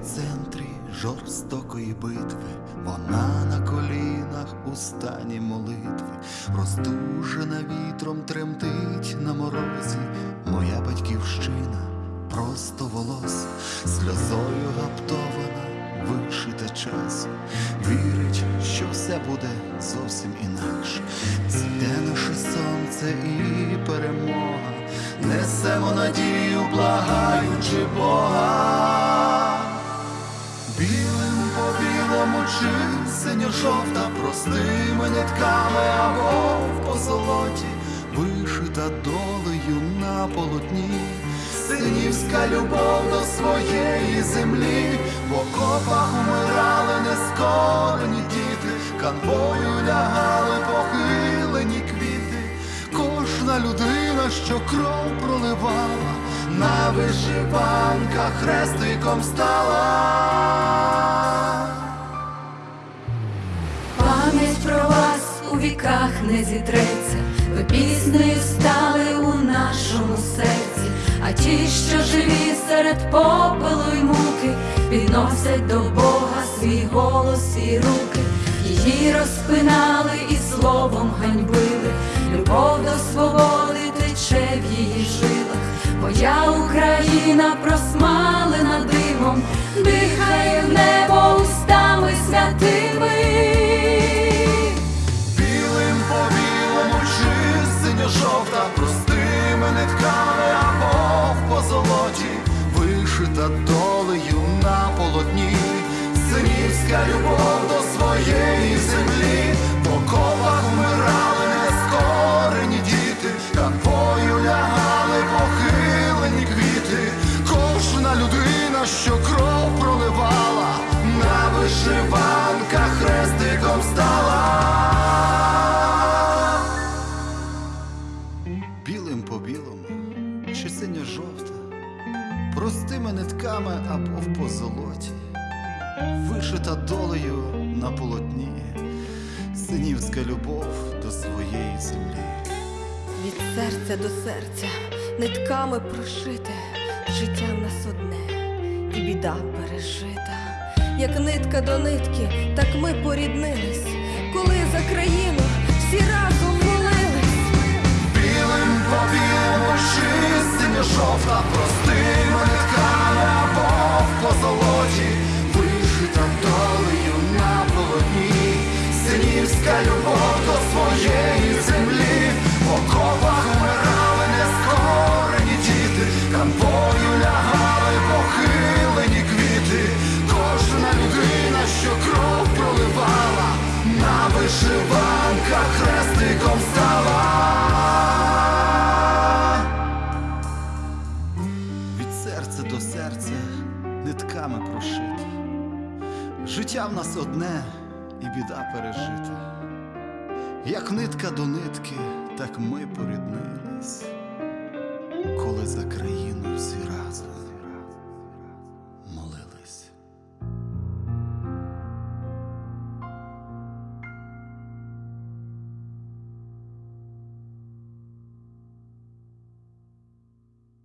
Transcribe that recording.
епіцентрі жорстокої битви, вона на колінах у стані молитви, роздужена вітром тремтить на морозі, моя батьківщина просто волос, сльозою гаптована, вишита час, вірить, що все буде зовсім інакше. Зійде наше сонце і перемога, несемо надію, благаючи Бога. По білому чи синьо-жовта простими нитками або в позолоті, вишита долею на полотні, синівська любов до своєї землі, в окопах умирали нескорені діти, канвою лягали похилені квіти, кожна людина, що кров проливала, на вишиванках хрестиком стала. У не зітреться, ви піснею стали у нашому серці, а ті, що живі серед попелу й муки, підносять до Бога свій голос і руки, її розпинали і словом ганьбили, любов до свободи тече в її жилах, моя Україна просмалена димом, дихає долею на полотні, синівська любов до своєї землі, по колах вмирали нескорені діти, канвою лягали похилені квіти, кожна людина, що кров проливала, на вишиванках хрестиком стала. Білим по білому, чи синьо-жовта, простими нитками або в позолоті, вишита долею на полотні, синівська любов до своєї землі. Від серця до серця нитками прошите, життя в нас одне, і біда пережита. Як нитка до нитки, так ми поріднились, коли за країну всі разом молились. Білим по білому на вишиванках хрестиком стала. Від серця до серця нитками прошити. Життя в нас одне і біда пережита. Як нитка до нитки, так ми поріднились, коли за країну всі разом.